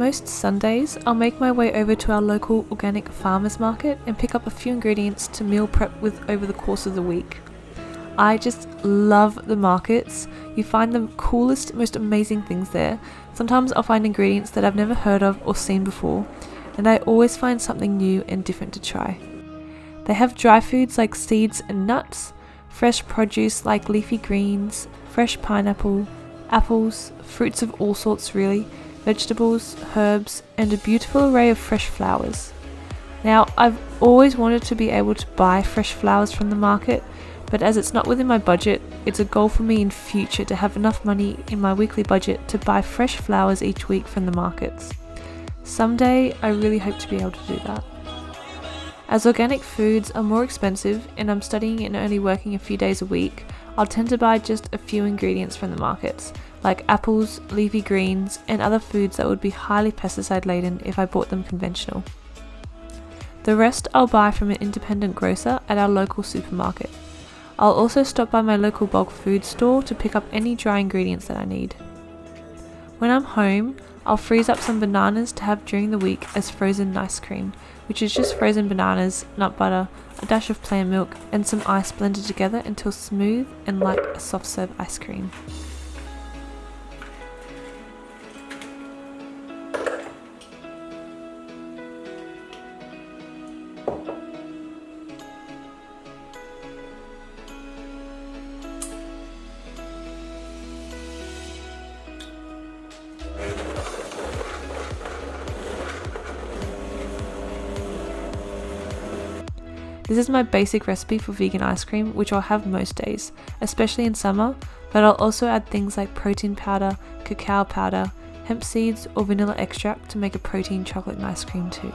most Sundays, I'll make my way over to our local organic farmers market and pick up a few ingredients to meal prep with over the course of the week. I just love the markets. You find the coolest, most amazing things there. Sometimes I'll find ingredients that I've never heard of or seen before, and I always find something new and different to try. They have dry foods like seeds and nuts, fresh produce like leafy greens, fresh pineapple, apples, fruits of all sorts really, vegetables, herbs, and a beautiful array of fresh flowers. Now, I've always wanted to be able to buy fresh flowers from the market, but as it's not within my budget, it's a goal for me in future to have enough money in my weekly budget to buy fresh flowers each week from the markets. Someday, I really hope to be able to do that. As organic foods are more expensive and I'm studying and only working a few days a week, I'll tend to buy just a few ingredients from the markets, like apples, leafy greens, and other foods that would be highly pesticide laden if I bought them conventional. The rest I'll buy from an independent grocer at our local supermarket. I'll also stop by my local bulk food store to pick up any dry ingredients that I need. When I'm home, I'll freeze up some bananas to have during the week as frozen ice cream, which is just frozen bananas, nut butter, a dash of plant milk, and some ice blended together until smooth and like a soft serve ice cream. This is my basic recipe for vegan ice cream, which I'll have most days, especially in summer, but I'll also add things like protein powder, cacao powder, hemp seeds, or vanilla extract to make a protein chocolate ice cream too.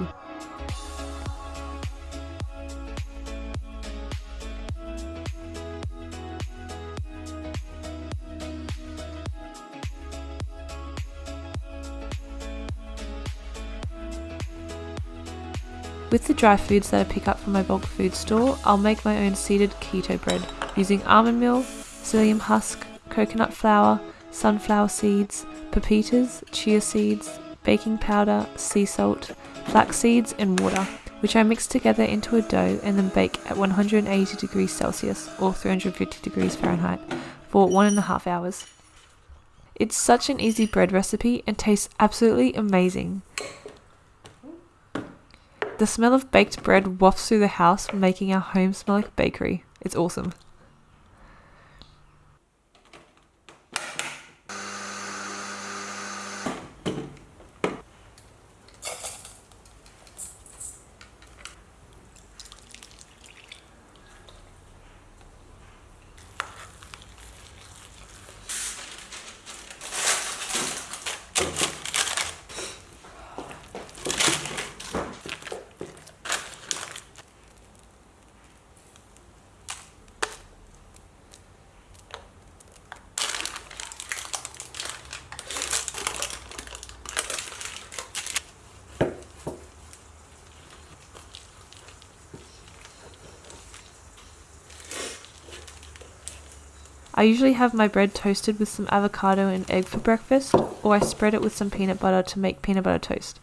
With the dry foods that I pick up from my bulk food store, I'll make my own seeded keto bread using almond meal, psyllium husk, coconut flour, sunflower seeds, pepitas, chia seeds, baking powder, sea salt, flax seeds, and water, which I mix together into a dough and then bake at 180 degrees Celsius or 350 degrees Fahrenheit for one and a half hours. It's such an easy bread recipe and tastes absolutely amazing. The smell of baked bread wafts through the house, making our home smell like a bakery. It's awesome. I usually have my bread toasted with some avocado and egg for breakfast, or I spread it with some peanut butter to make peanut butter toast.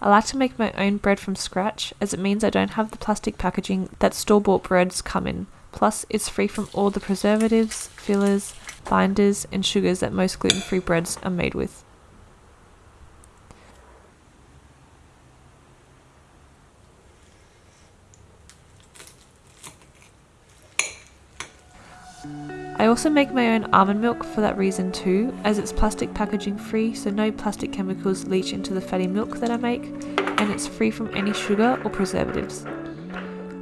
I like to make my own bread from scratch as it means I don't have the plastic packaging that store bought breads come in, plus, it's free from all the preservatives, fillers, binders, and sugars that most gluten free breads are made with. Also make my own almond milk for that reason too, as it's plastic packaging free so no plastic chemicals leach into the fatty milk that I make, and it's free from any sugar or preservatives.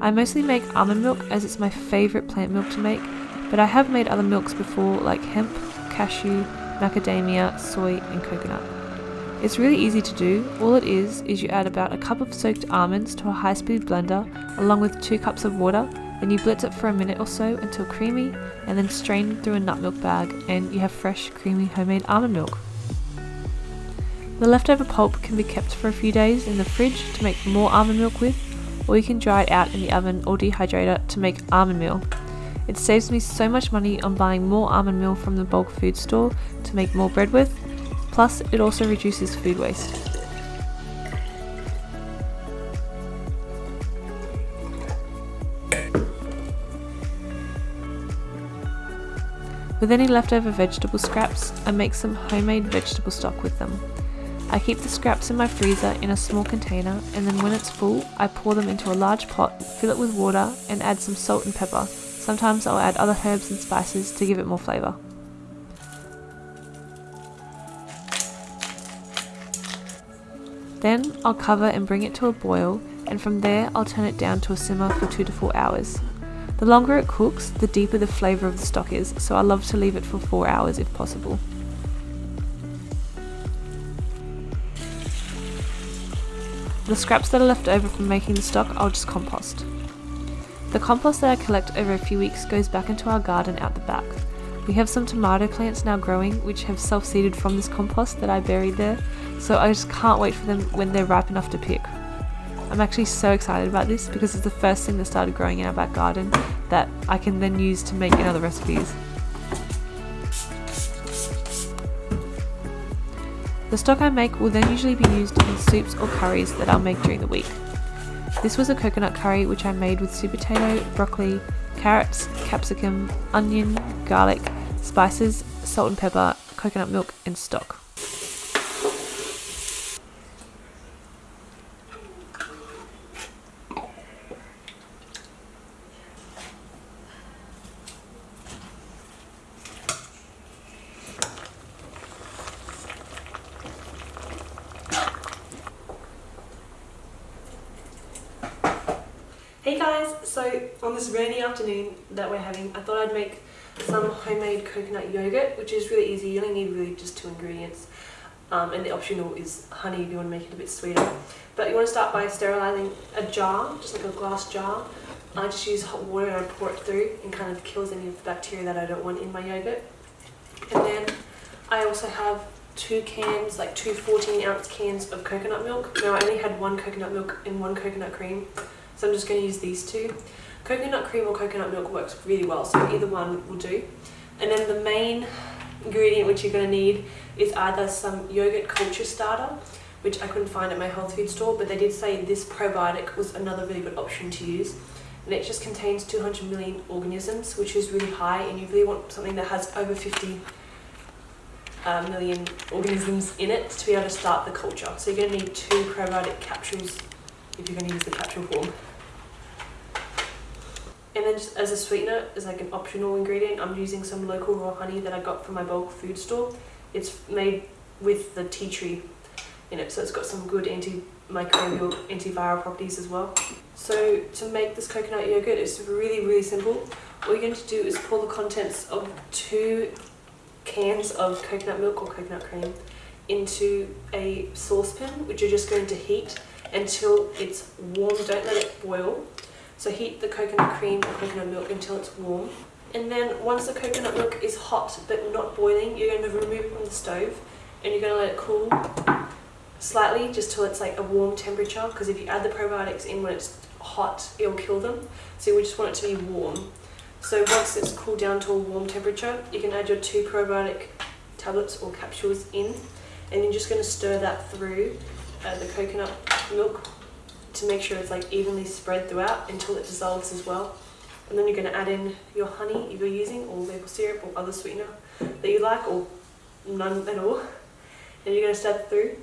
I mostly make almond milk as it's my favourite plant milk to make, but I have made other milks before like hemp, cashew, macadamia, soy and coconut. It's really easy to do, all it is is you add about a cup of soaked almonds to a high speed blender along with 2 cups of water then you blitz it for a minute or so until creamy and then strain through a nut milk bag and you have fresh creamy homemade almond milk. The leftover pulp can be kept for a few days in the fridge to make more almond milk with or you can dry it out in the oven or dehydrator to make almond meal. It saves me so much money on buying more almond meal from the bulk food store to make more bread with, plus it also reduces food waste. With any leftover vegetable scraps, I make some homemade vegetable stock with them. I keep the scraps in my freezer in a small container and then when it's full, I pour them into a large pot, fill it with water and add some salt and pepper. Sometimes I'll add other herbs and spices to give it more flavour. Then I'll cover and bring it to a boil and from there I'll turn it down to a simmer for 2 to 4 hours. The longer it cooks, the deeper the flavour of the stock is, so I love to leave it for 4 hours if possible. The scraps that are left over from making the stock I'll just compost. The compost that I collect over a few weeks goes back into our garden out the back. We have some tomato plants now growing which have self-seeded from this compost that I buried there, so I just can't wait for them when they're ripe enough to pick. I'm actually so excited about this because it's the first thing that started growing in our back garden that I can then use to make in other recipes. The stock I make will then usually be used in soups or curries that I'll make during the week. This was a coconut curry which I made with sweet potato, broccoli, carrots, capsicum, onion, garlic, spices, salt and pepper, coconut milk and stock. Guys, so on this rainy afternoon that we're having, I thought I'd make some homemade coconut yogurt, which is really easy. You only need really just two ingredients. Um, and the optional is honey if you want to make it a bit sweeter. But you want to start by sterilising a jar, just like a glass jar. I just use hot water and I pour it through and kind of kills any of the bacteria that I don't want in my yogurt. And then I also have two cans, like two 14 ounce cans of coconut milk. Now I only had one coconut milk and one coconut cream. So I'm just going to use these two. Coconut cream or coconut milk works really well, so either one will do. And then the main ingredient which you're going to need is either some yogurt culture starter, which I couldn't find at my health food store, but they did say this probiotic was another really good option to use. And it just contains 200 million organisms, which is really high, and you really want something that has over 50 uh, million organisms in it to be able to start the culture. So you're going to need two probiotic capsules if you're going to use the capsule form. And then just as a sweetener, as like an optional ingredient, I'm using some local raw honey that I got from my bulk food store. It's made with the tea tree in it, so it's got some good antimicrobial, antiviral properties as well. So to make this coconut yogurt, it's really, really simple. All you're going to do is pour the contents of two cans of coconut milk or coconut cream into a saucepan, which you're just going to heat until it's warm. Don't let it boil. So heat the coconut cream or coconut milk until it's warm. And then once the coconut milk is hot but not boiling, you're going to remove it from the stove and you're going to let it cool slightly just till it's like a warm temperature because if you add the probiotics in when it's hot, it'll kill them. So we just want it to be warm. So once it's cooled down to a warm temperature, you can add your two probiotic tablets or capsules in and you're just going to stir that through uh, the coconut milk to make sure it's like evenly spread throughout until it dissolves as well. And then you're going to add in your honey if you're using or maple syrup or other sweetener that you like or none at all. And you're going to stir it through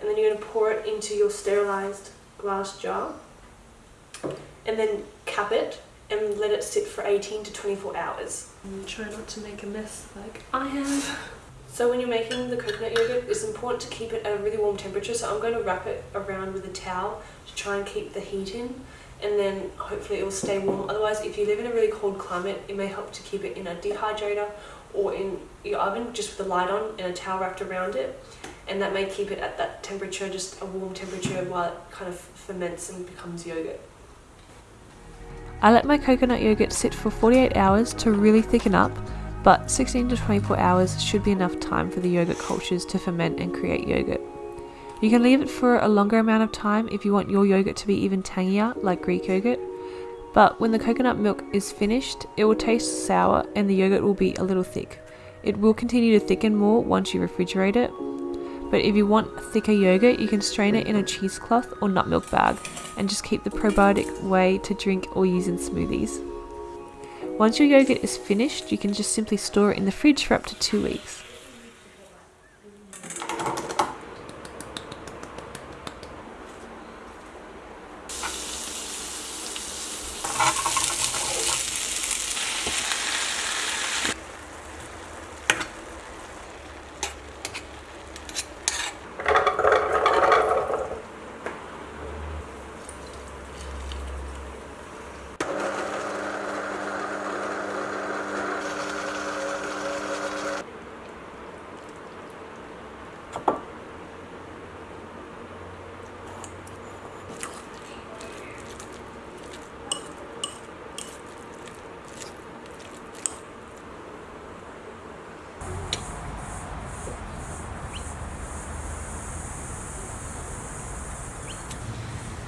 and then you're going to pour it into your sterilised glass jar and then cap it and let it sit for 18 to 24 hours. And try not to make a mess like I have. So when you're making the coconut yogurt, it's important to keep it at a really warm temperature. So I'm going to wrap it around with a towel to try and keep the heat in and then hopefully it will stay warm. Otherwise, if you live in a really cold climate, it may help to keep it in a dehydrator or in your oven just with the light on and a towel wrapped around it. And that may keep it at that temperature, just a warm temperature while it kind of ferments and becomes yogurt. I let my coconut yogurt sit for 48 hours to really thicken up but 16 to 24 hours should be enough time for the yogurt cultures to ferment and create yogurt. You can leave it for a longer amount of time if you want your yogurt to be even tangier, like Greek yogurt, but when the coconut milk is finished, it will taste sour and the yogurt will be a little thick. It will continue to thicken more once you refrigerate it, but if you want thicker yogurt, you can strain it in a cheesecloth or nut milk bag and just keep the probiotic whey to drink or use in smoothies. Once your yogurt is finished, you can just simply store it in the fridge for up to two weeks.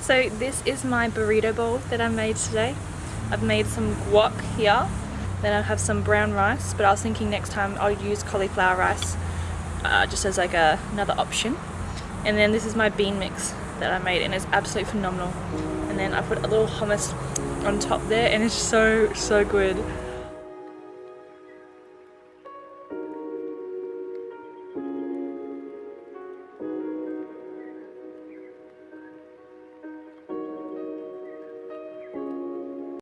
So this is my burrito bowl that I made today. I've made some guac here, then I have some brown rice, but I was thinking next time I'll use cauliflower rice uh, just as like a, another option. And then this is my bean mix that I made and it's absolutely phenomenal. And then I put a little hummus on top there and it's so, so good.